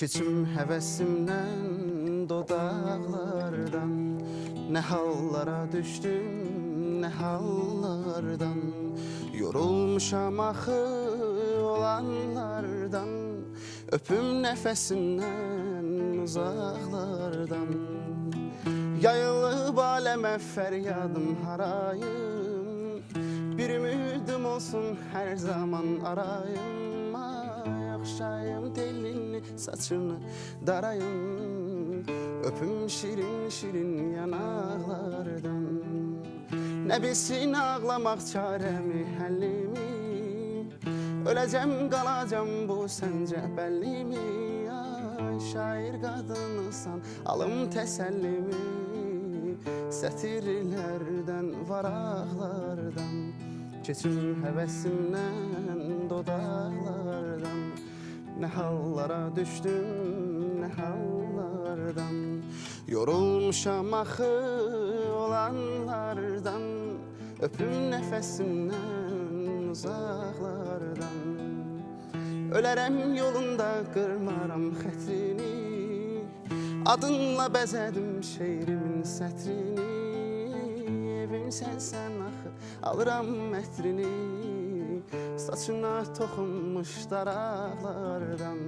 Keçim həvəsimdən dodaqlardan Nə hallara düşdüm, nə hallardan. Yorulmuşam axı olanlardan. Öpüm nəfəsindən uzaqlardan Yayılıb aləmə fəryadım harayım. Bir ümidim olsun hər zaman arayım Ay oxşayım telini, saçını darayım Öpüm şirin şirin yanaqlardan Nə bilsin ağlamaq çarəmi, həllimi Öləcəm, qalacam bu səncə bəllimi Ay şair qadınısan, alım təsəllimi Sətirlərdən, varaqlardan Keçim həvəsimdən, dodaqlardan Nə hallara düşdüm, nə hallardan? Yorulmuşam axı olanlardan Öpüm nəfəsimdən uzaqlardan Ölərəm yolunda qırmaram xətrini Adınla bəzədim şeirimin sətrini. Evim sənsən axı, alıram ətrini Saçına toxunmuş daraqlardan.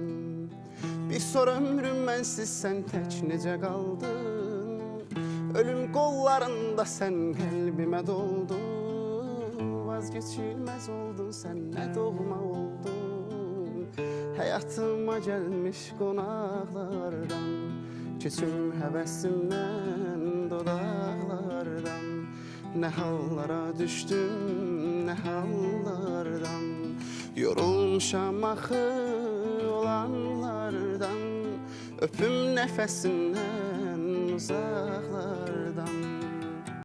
Bir sor ömrüm mənsiz sən tək necə qaldın? Ölüm qollarında sən qəlbimə doldun. Vazgeçilməz oldun sən nə doğma oldun? Həyatıma gəlmiş qonaqlardan Keçim həvəsimdən dodaqlardan. Nə hallara düşdüm, nə hallardan Yorulmuş amahı olanlardan Öpüm nefesinden uzaklardan.